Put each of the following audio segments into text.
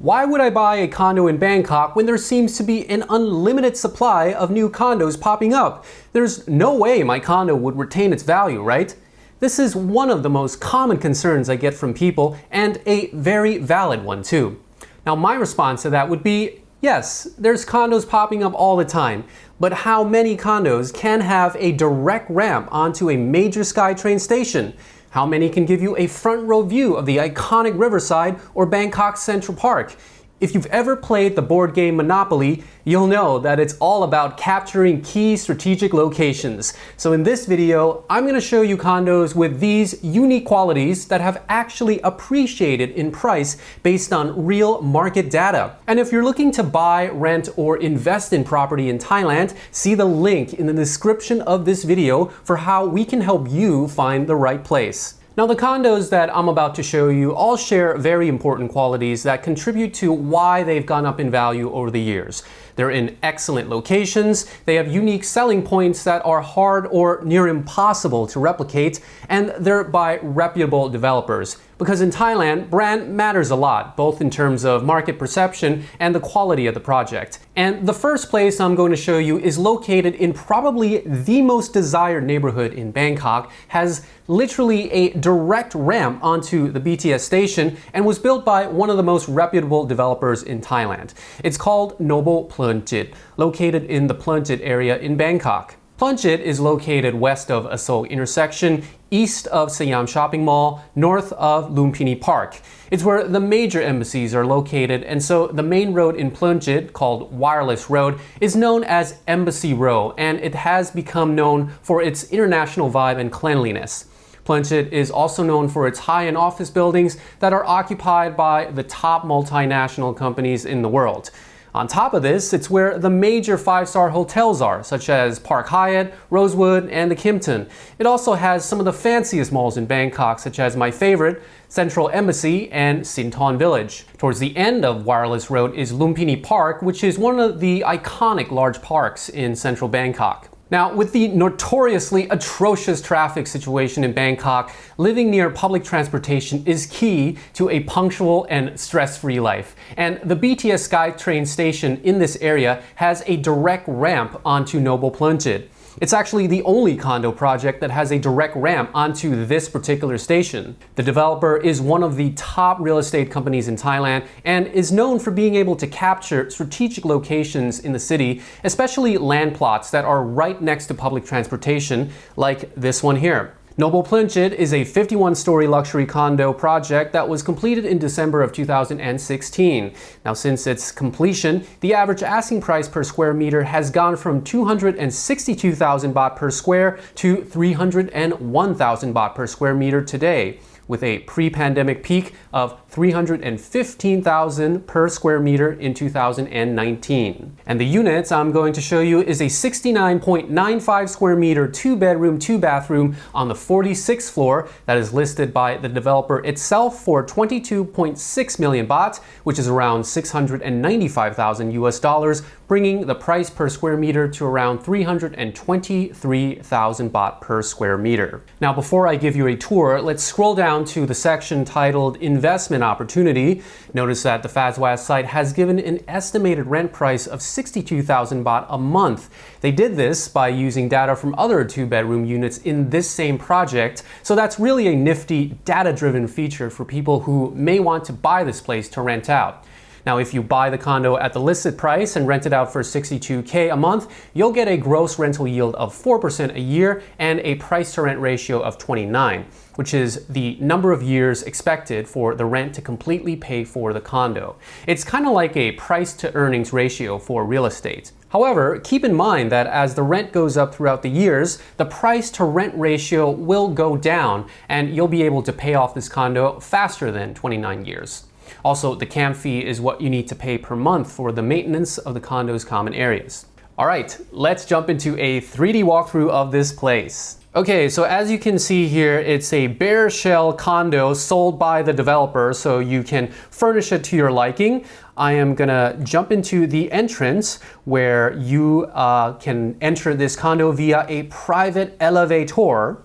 Why would I buy a condo in Bangkok when there seems to be an unlimited supply of new condos popping up? There's no way my condo would retain its value, right? This is one of the most common concerns I get from people and a very valid one too. Now my response to that would be yes, there's condos popping up all the time, but how many condos can have a direct ramp onto a major SkyTrain station? How many can give you a front row view of the iconic Riverside or Bangkok Central Park? If you've ever played the board game Monopoly, you'll know that it's all about capturing key strategic locations. So in this video, I'm going to show you condos with these unique qualities that have actually appreciated in price based on real market data. And if you're looking to buy, rent, or invest in property in Thailand, see the link in the description of this video for how we can help you find the right place. Now the condos that I'm about to show you all share very important qualities that contribute to why they've gone up in value over the years. They're in excellent locations, they have unique selling points that are hard or near impossible to replicate, and they're by reputable developers. Because in Thailand, brand matters a lot, both in terms of market perception and the quality of the project. And the first place I'm going to show you is located in probably the most desired neighborhood in Bangkok, has literally a direct ramp onto the BTS station, and was built by one of the most reputable developers in Thailand. It's called Noble Plum Ploenchit, located in the Ploenchit area in Bangkok. Ploenchit is located west of Asok intersection, east of Siam Shopping Mall, north of Lumpini Park. It's where the major embassies are located, and so the main road in Ploenchit, called Wireless Road, is known as Embassy Row, and it has become known for its international vibe and cleanliness. Ploenchit is also known for its high-end office buildings that are occupied by the top multinational companies in the world. On top of this, it's where the major five-star hotels are, such as Park Hyatt, Rosewood, and the Kimpton. It also has some of the fanciest malls in Bangkok, such as my favorite, Central Embassy and Sindhorn Village. Towards the end of Wireless Road is Lumpini Park, which is one of the iconic large parks in central Bangkok. Now, with the notoriously atrocious traffic situation in Bangkok, living near public transportation is key to a punctual and stress-free life. And the BTS SkyTrain station in this area has a direct ramp onto Noble Ploenchit. It's actually the only condo project that has a direct ramp onto this particular station. The developer is one of the top real estate companies in Thailand and is known for being able to capture strategic locations in the city, especially land plots that are right next to public transportation, like this one here. Noble Ploenchit is a 51-story luxury condo project that was completed in December of 2016. Now since its completion, the average asking price per square meter has gone from 262,000 baht per square to 301,000 baht per square meter today with a pre-pandemic peak of 315,000 per square meter in 2019. And the units I'm going to show you is a 69.95 square meter two bedroom, two bathroom on the 46th floor that is listed by the developer itself for 22.6 million baht, which is around 695,000 US dollars, bringing the price per square meter to around 323,000 baht per square meter. Now, before I give you a tour, let's scroll down to the section titled Investment Opportunity. Notice that the FazWaz site has given an estimated rent price of 62,000 baht a month. They did this by using data from other two-bedroom units in this same project, so that's really a nifty data-driven feature for people who may want to buy this place to rent out. Now, if you buy the condo at the listed price and rent it out for 62K a month, you'll get a gross rental yield of 4% a year and a price to rent ratio of 29, which is the number of years expected for the rent to completely pay for the condo. It's kind of like a price to earnings ratio for real estate. However, keep in mind that as the rent goes up throughout the years, the price to rent ratio will go down and you'll be able to pay off this condo faster than 29 years. Also, the CAM fee is what you need to pay per month for the maintenance of the condo's common areas. All right, let's jump into a 3D walkthrough of this place. Okay, so as you can see here, it's a bare shell condo sold by the developer, so you can furnish it to your liking. I am gonna jump into the entrance where you uh, can enter this condo via a private elevator.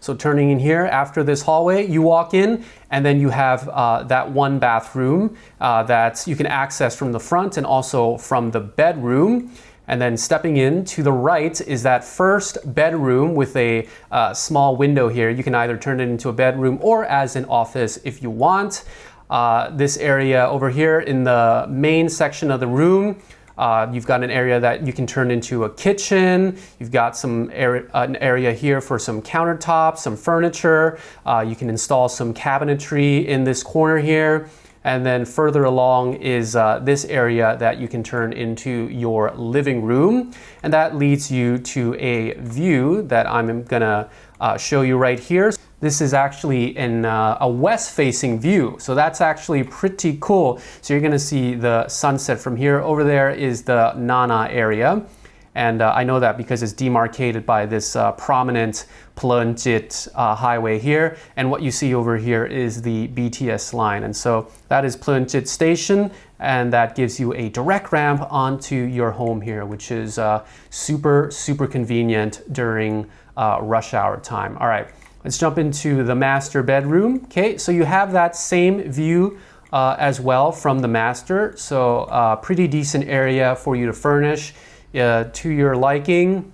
So turning in here after this hallway, you walk in and then you have uh, that one bathroom uh, that you can access from the front and also from the bedroom. And then stepping in to the right is that first bedroom with a uh, small window here. You can either turn it into a bedroom or as an office if you want. Uh, this area over here in the main section of the room uh, you've got an area that you can turn into a kitchen. You've got some an area here for some countertops, some furniture. Uh, you can install some cabinetry in this corner here. And then further along is uh, this area that you can turn into your living room. And that leads you to a view that I'm gonna uh, show you right here. This is actually in uh, a west-facing view, so that's actually pretty cool. So you're gonna see the sunset from here. Over there is the Nana area. And uh, I know that because it's demarcated by this uh, prominent Ploenchit uh, highway here. And what you see over here is the BTS line. And so that is Ploenchit Station, and that gives you a direct ramp onto your home here, which is uh, super, super convenient during uh, rush hour time. All right, let's jump into the master bedroom. Okay, so you have that same view uh, as well from the master. So uh, pretty decent area for you to furnish uh, to your liking.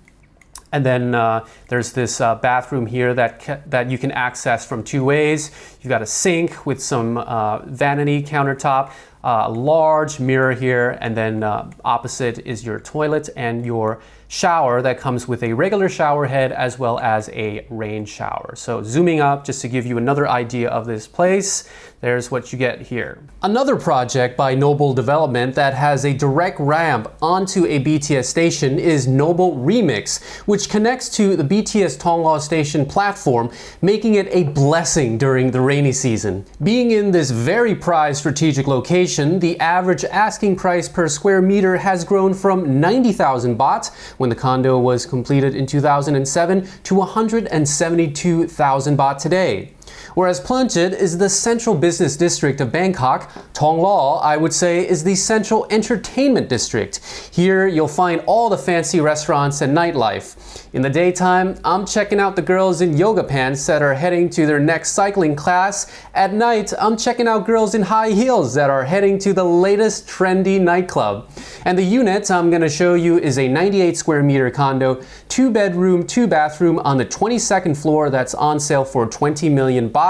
And then uh, there's this uh, bathroom here that, that you can access from two ways. You've got a sink with some uh, vanity countertop, a large mirror here, and then uh, opposite is your toilet and your shower that comes with a regular shower head as well as a rain shower. So zooming up just to give you another idea of this place, there's what you get here. Another project by Noble Development that has a direct ramp onto a BTS station is Noble Remix, which connects to the BTS Thonglor station platform, making it a blessing during the rainy season. Being in this very prized strategic location, the average asking price per square meter has grown from 90,000 baht when the condo was completed in 2007 to 172,000 baht today. Whereas Ploenchit is the central business district of Bangkok, Thonglor, I would say, is the central entertainment district. Here you'll find all the fancy restaurants and nightlife. In the daytime, I'm checking out the girls in yoga pants that are heading to their next cycling class. At night, I'm checking out girls in high heels that are heading to the latest trendy nightclub. And the unit I'm going to show you is a 98 square meter condo, two bedroom, two bathroom on the 22nd floor that's on sale for 20 million baht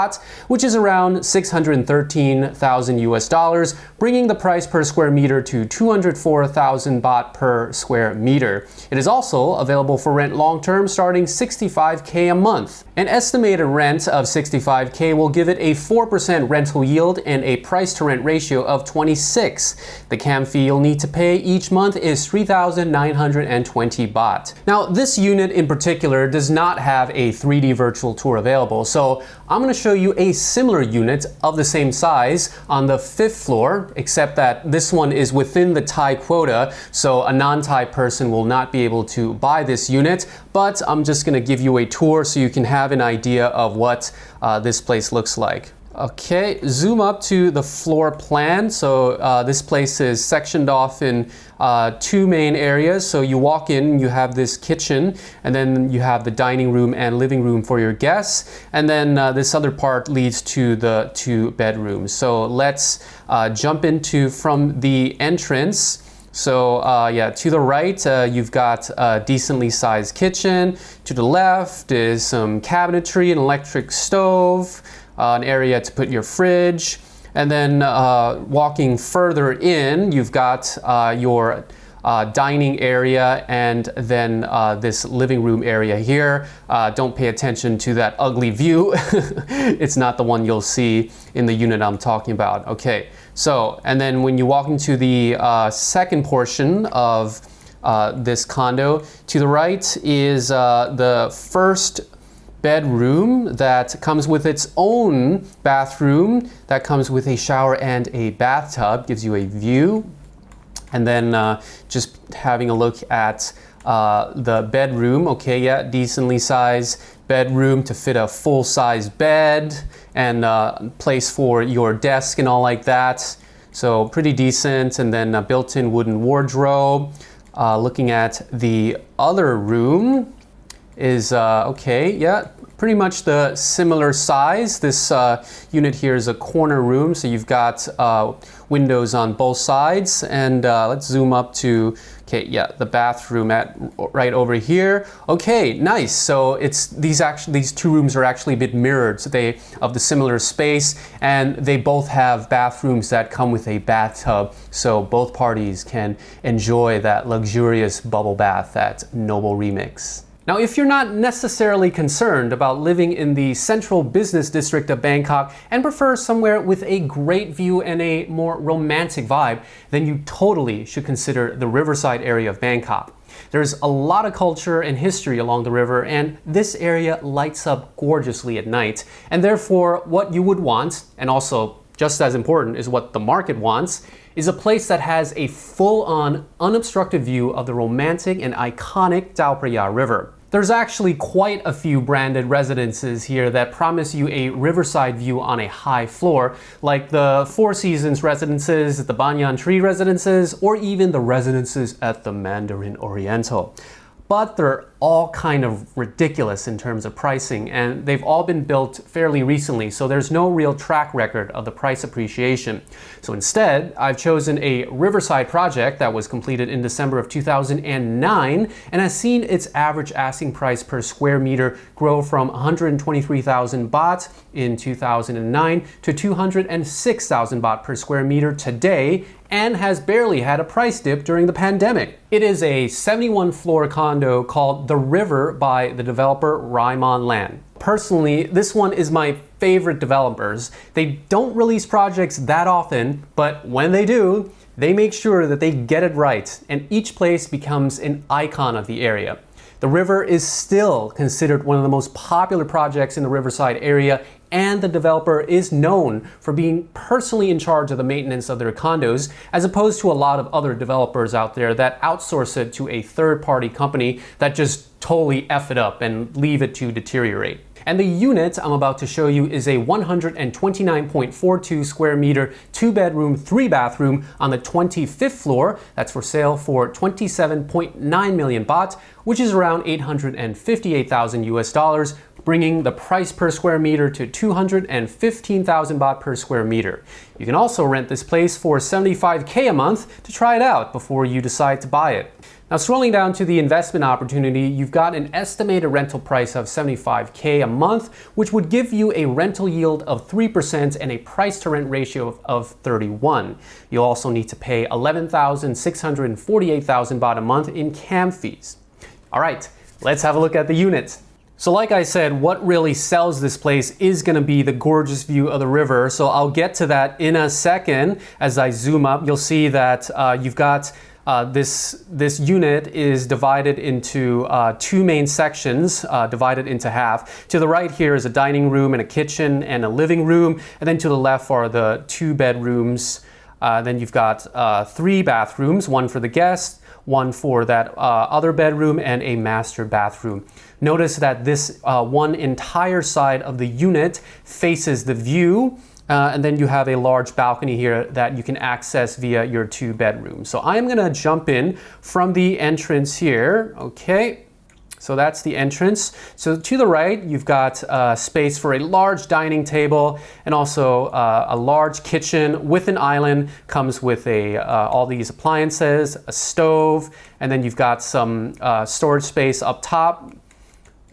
which is around 613,000 US dollars, bringing the price per square meter to 204,000 baht per square meter. It is also available for rent long term starting 65k a month. An estimated rent of 65k will give it a 4% rental yield and a price to rent ratio of 26. The cam fee you'll need to pay each month is 3,920 baht. Now, this unit in particular does not have a 3D virtual tour available, so I'm going to show you a similar unit of the same size on the fifth floor, except that this one is within the Thai quota, so a non-Thai person will not be able to buy this unit, but I'm just going to give you a tour so you can have an idea of what uh, this place looks like. Okay, zoom up to the floor plan. So uh, this place is sectioned off in uh, two main areas. So you walk in, you have this kitchen, and then you have the dining room and living room for your guests. And then uh, this other part leads to the two bedrooms. So let's uh, jump into from the entrance. So uh, yeah, to the right, uh, you've got a decently sized kitchen. To the left is some cabinetry, an electric stove, uh, an area to put your fridge. And then uh, walking further in, you've got uh, your uh, dining area and then uh, this living room area here. Uh, don't pay attention to that ugly view. it's not the one you'll see in the unit I'm talking about. Okay, so, and then when you walk into the second portion of this condo, to the right is the first bedroom that comes with its own bathroom that comes with a shower and a bathtub gives you a view. And then uh, just having a look at uh, the bedroom okay yeah decently sized bedroom to fit a full-size bed and uh, place for your desk and all like that. So pretty decent. And then a built-in wooden wardrobe. Uh, looking at the other room is uh, okay yeah pretty much the similar size. This uh, unit here is a corner room, so you've got uh, windows on both sides. And uh, let's zoom up to, okay, yeah, the bathroom at right over here. Okay, nice. So it's these actually these two rooms are actually a bit mirrored. So they of the similar space, and they both have bathrooms that come with a bathtub, so both parties can enjoy that luxurious bubble bath at Noble Remix. Now, if you're not necessarily concerned about living in the central business district of Bangkok and prefer somewhere with a great view and a more romantic vibe, then you totally should consider the riverside area of Bangkok. There's a lot of culture and history along the river, and this area lights up gorgeously at night. And therefore, what you would want, and also just as important is what the market wants, is a place that has a full-on, unobstructed view of the romantic and iconic Phraya River. There's actually quite a few branded residences here that promise you a riverside view on a high floor, like the Four Seasons residences, the Banyan Tree residences, or even the residences at the Mandarin Oriental but they're all kind of ridiculous in terms of pricing and they've all been built fairly recently so there's no real track record of the price appreciation. So instead I've chosen a Riverside project that was completed in December of 2009 and has seen its average asking price per square meter grow from 123,000 baht in 2009 to 206,000 baht per square meter today and has barely had a price dip during the pandemic. It is a 71 floor condo called The River by the developer Raimon Land. Personally, this one is my favorite developers. They don't release projects that often, but when they do, they make sure that they get it right and each place becomes an icon of the area. The river is still considered one of the most popular projects in the Riverside area and the developer is known for being personally in charge of the maintenance of their condos, as opposed to a lot of other developers out there that outsource it to a third-party company that just totally F it up and leave it to deteriorate. And the unit I'm about to show you is a 129.42 square meter, two bedroom, three bathroom on the 25th floor. That's for sale for 27.9 million baht, which is around 858,000 US dollars, bringing the price per square meter to 215,000 baht per square meter. You can also rent this place for 75k a month to try it out before you decide to buy it. Now scrolling down to the investment opportunity, you've got an estimated rental price of 75k a month, which would give you a rental yield of 3% and a price to rent ratio of 31. You'll also need to pay 11,648,000 baht a month in cam fees. All right, let's have a look at the units. So like I said, what really sells this place is going to be the gorgeous view of the river. So I'll get to that in a second. As I zoom up, you'll see that uh, you've got uh, this, this unit is divided into uh, two main sections, uh, divided into half. To the right here is a dining room and a kitchen and a living room, and then to the left are the two bedrooms. Uh, then you've got uh, three bathrooms, one for the guest, one for that other bedroom, and a master bathroom. Notice that this uh, one entire side of the unit faces the view uh, and then you have a large balcony here that you can access via your two bedrooms. So I'm gonna jump in from the entrance here, okay? So that's the entrance. So to the right, you've got uh, space for a large dining table and also uh, a large kitchen with an island. Comes with a uh, all these appliances, a stove, and then you've got some uh, storage space up top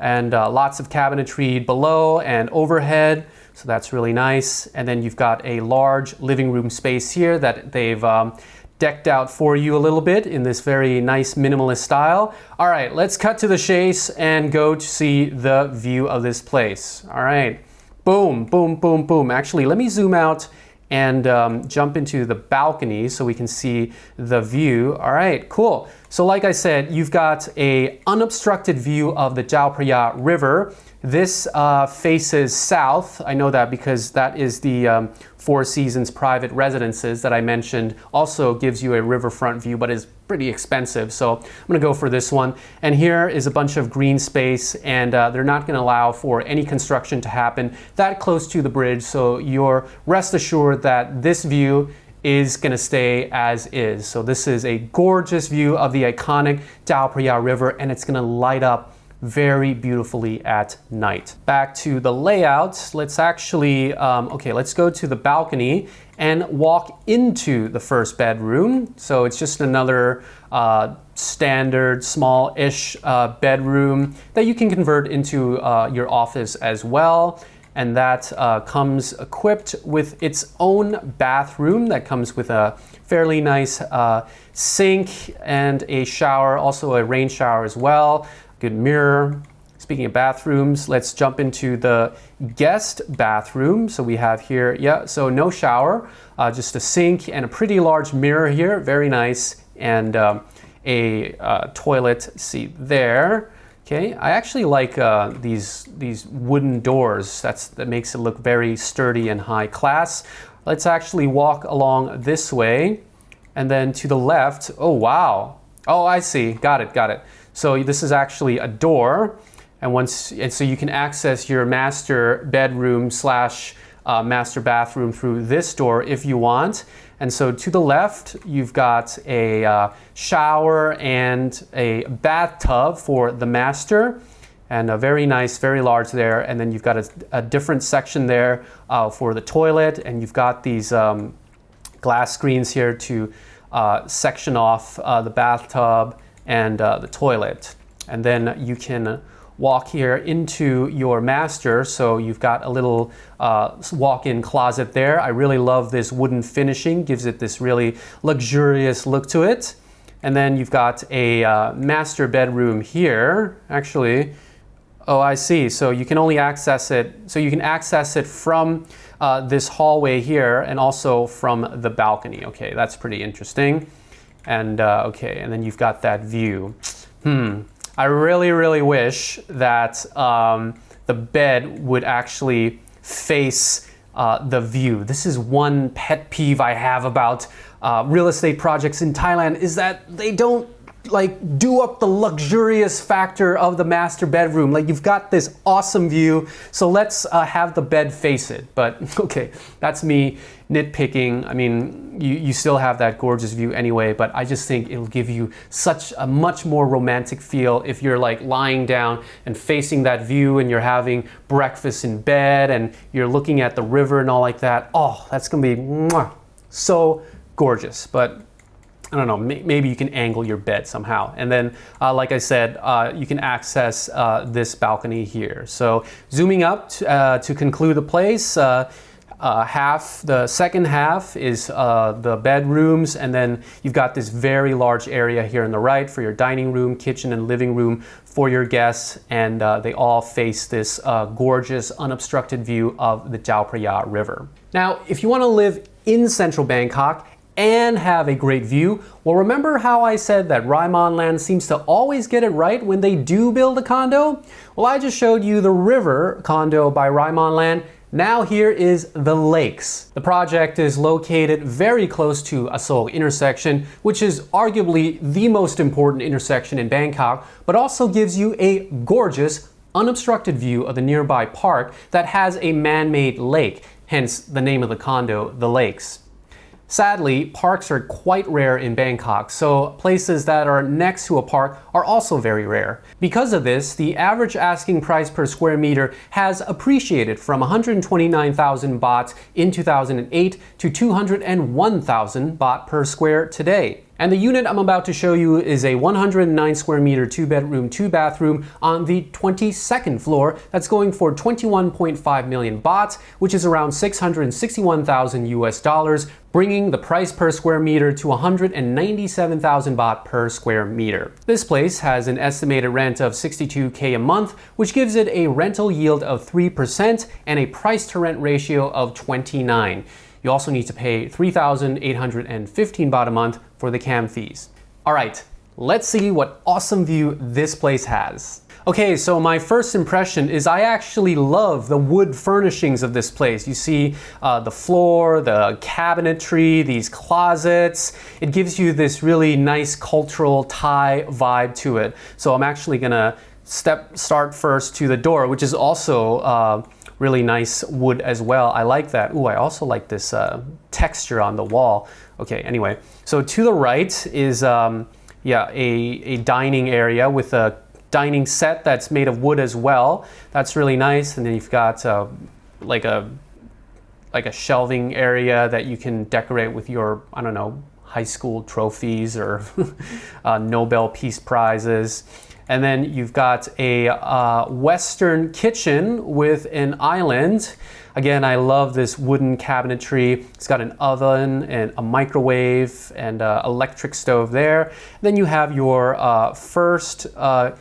and uh, lots of cabinetry below and overhead. So that's really nice. And then you've got a large living room space here that they've um, decked out for you a little bit in this very nice minimalist style. All right, let's cut to the chase and go to see the view of this place. All right, boom, boom, boom, boom. Actually, let me zoom out and um, jump into the balcony so we can see the view. All right, cool. So like I said, you've got a unobstructed view of the Chao River. This uh, faces south. I know that because that is the um, Four Seasons private residences that I mentioned. Also gives you a riverfront view, but is pretty expensive. So I'm gonna go for this one. And here is a bunch of green space and uh, they're not gonna allow for any construction to happen that close to the bridge. So you're rest assured that this view is going to stay as is. So this is a gorgeous view of the iconic Phraya River and it's going to light up very beautifully at night. Back to the layout, let's actually, um, okay, let's go to the balcony and walk into the first bedroom. So it's just another uh, standard small-ish uh, bedroom that you can convert into uh, your office as well and that uh, comes equipped with its own bathroom that comes with a fairly nice uh, sink and a shower, also a rain shower as well, good mirror. Speaking of bathrooms, let's jump into the guest bathroom. So we have here, yeah, so no shower, uh, just a sink and a pretty large mirror here, very nice, and um, a uh, toilet seat there. Okay, I actually like uh, these these wooden doors. That's that makes it look very sturdy and high class. Let's actually walk along this way, and then to the left. Oh wow! Oh, I see. Got it. Got it. So this is actually a door, and once and so you can access your master bedroom slash uh, master bathroom through this door if you want. And so to the left, you've got a uh, shower and a bathtub for the master and a very nice, very large there. And then you've got a, a different section there uh, for the toilet. And you've got these um, glass screens here to uh, section off uh, the bathtub and uh, the toilet. And then you can walk here into your master. So you've got a little uh, walk-in closet there. I really love this wooden finishing, gives it this really luxurious look to it. And then you've got a uh, master bedroom here. Actually, oh, I see. So you can only access it, so you can access it from uh, this hallway here and also from the balcony. Okay, that's pretty interesting. And uh, okay, and then you've got that view. Hmm, I really, really wish that um, the bed would actually face uh, the view. This is one pet peeve I have about uh, real estate projects in Thailand is that they don't like do up the luxurious factor of the master bedroom. Like you've got this awesome view, so let's uh, have the bed face it. But okay, that's me nitpicking. I mean, you, you still have that gorgeous view anyway, but I just think it'll give you such a much more romantic feel if you're like lying down and facing that view and you're having breakfast in bed and you're looking at the river and all like that. Oh, that's gonna be mwah, so gorgeous. But I don't know, maybe you can angle your bed somehow. And then, uh, like I said, uh, you can access uh, this balcony here. So zooming up uh, to conclude the place, uh, uh, half, the second half is the bedrooms, and then you've got this very large area here on the right for your dining room, kitchen, and living room for your guests, and they all face this gorgeous, unobstructed view of the Chao Phraya River. Now, if you want to live in central Bangkok, and have a great view. Well, remember how I said that Raimon Land seems to always get it right when they do build a condo? Well, I just showed you the river condo by Raimon Land. Now here is the lakes. The project is located very close to Asok intersection, which is arguably the most important intersection in Bangkok, but also gives you a gorgeous, unobstructed view of the nearby park that has a man-made lake, hence the name of the condo, The Lakes. Sadly, parks are quite rare in Bangkok, so places that are next to a park are also very rare. Because of this, the average asking price per square meter has appreciated from 129,000 baht in 2008 to 201,000 baht per square today. And the unit I'm about to show you is a 109 square meter two bedroom, two bathroom on the 22nd floor that's going for 21.5 million baht, which is around 661,000 US dollars, bringing the price per square meter to 197,000 baht per square meter. This place has an estimated rent of 62k a month, which gives it a rental yield of 3% and a price to rent ratio of 29. You also need to pay 3,815 baht a month for the cam fees. All right, let's see what awesome view this place has. Okay, so my first impression is I actually love the wood furnishings of this place. You see uh, the floor, the cabinetry, these closets. It gives you this really nice cultural Thai vibe to it. So I'm actually gonna step start first to the door, which is also uh, really nice wood as well. I like that. Ooh, I also like this uh, texture on the wall. Okay, anyway, so to the right is um, yeah a, a dining area with a dining set that's made of wood as well. That's really nice. And then you've got uh, like a like a shelving area that you can decorate with your I don't know high school trophies or uh, Nobel Peace Prizes. And then you've got a uh, Western kitchen with an island. Again, I love this wooden cabinetry. It's got an oven and a microwave and uh, electric stove there. Then you have your uh, first uh,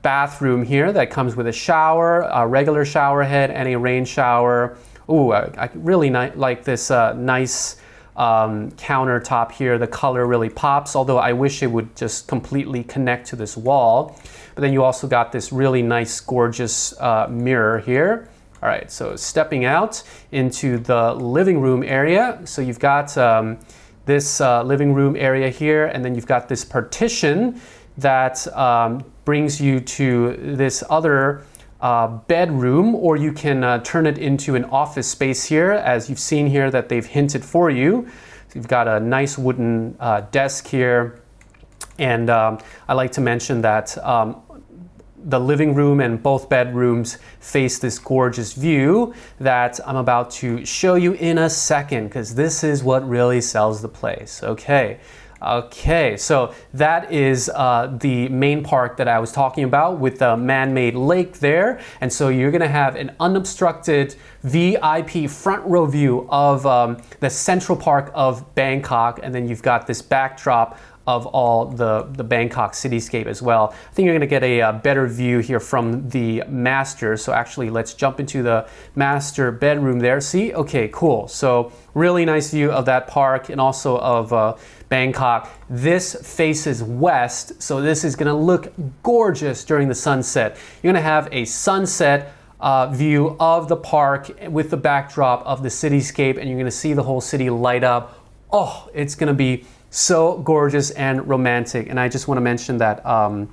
bathroom here that comes with a shower, a regular shower head, and a rain shower. Ooh, I, I really like this uh, nice um, countertop here. The color really pops, although I wish it would just completely connect to this wall. But then you also got this really nice, gorgeous uh, mirror here. All right, so stepping out into the living room area. So you've got um, this uh, living room area here, and then you've got this partition that um, brings you to this other uh, bedroom, or you can uh, turn it into an office space here, as you've seen here that they've hinted for you. So you've got a nice wooden uh, desk here. And um, I like to mention that um, the living room and both bedrooms face this gorgeous view that I'm about to show you in a second because this is what really sells the place. Okay. Okay, so that is uh, the main park that I was talking about with the man-made lake there. And so you're gonna have an unobstructed VIP front row view of um, the central park of Bangkok. And then you've got this backdrop of all the, the Bangkok cityscape as well. I think you're gonna get a, a, uh, better view here from the master. So actually let's jump into the master bedroom there. See, okay, cool. So really nice view of that park and also of uh, Bangkok. This faces west, so this is gonna look gorgeous during the sunset. You're gonna have a sunset uh, view of the park with the backdrop of the cityscape and you're gonna see the whole city light up. Oh, it's gonna be so gorgeous and romantic. And I just wanna mention that, um,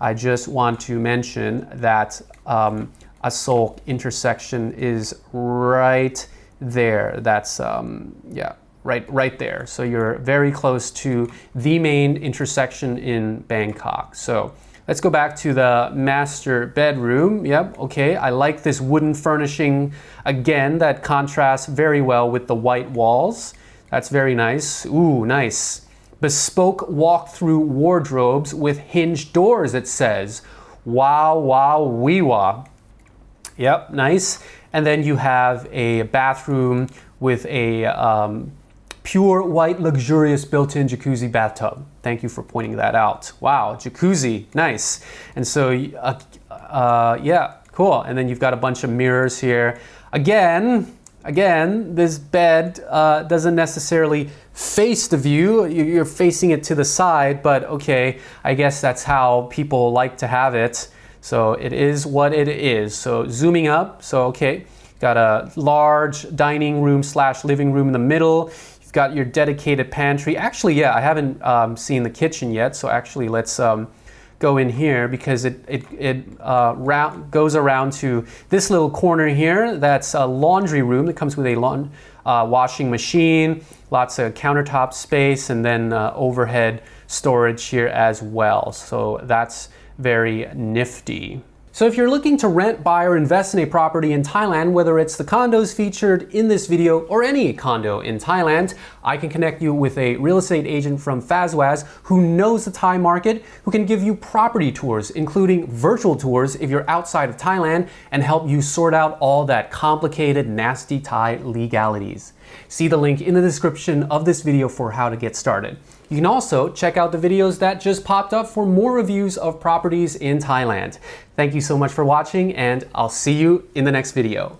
I just want to mention that um, Asok intersection is right there. That's, um, yeah, right, right there. So you're very close to the main intersection in Bangkok. So let's go back to the master bedroom. Yep, okay, I like this wooden furnishing again that contrasts very well with the white walls. That's very nice. Ooh, nice. Bespoke walk-through wardrobes with hinged doors, it says. Wow, wow, wee wah. Yep, nice. And then you have a bathroom with a um, pure white luxurious built-in jacuzzi bathtub. Thank you for pointing that out. Wow, jacuzzi, nice. And so, uh, uh, yeah, cool. And then you've got a bunch of mirrors here. Again, again, this bed uh, doesn't necessarily face the view. You're facing it to the side, but okay, I guess that's how people like to have it. So it is what it is. So zooming up, so okay, got a large dining room slash living room in the middle. You've got your dedicated pantry. Actually, yeah, I haven't um, seen the kitchen yet, so actually let's um, go in here because it, it, it uh, round, goes around to this little corner here. That's a laundry room that comes with a lawn, uh, washing machine, lots of countertop space, and then uh, overhead storage here as well. So that's very nifty. So if you're looking to rent, buy, or invest in a property in Thailand, whether it's the condos featured in this video or any condo in Thailand, I can connect you with a real estate agent from Fazwaz who knows the Thai market, who can give you property tours, including virtual tours if you're outside of Thailand, and help you sort out all that complicated, nasty Thai legalities. See the link in the description of this video for how to get started. You can also check out the videos that just popped up for more reviews of properties in Thailand. Thank you so much for watching and I'll see you in the next video.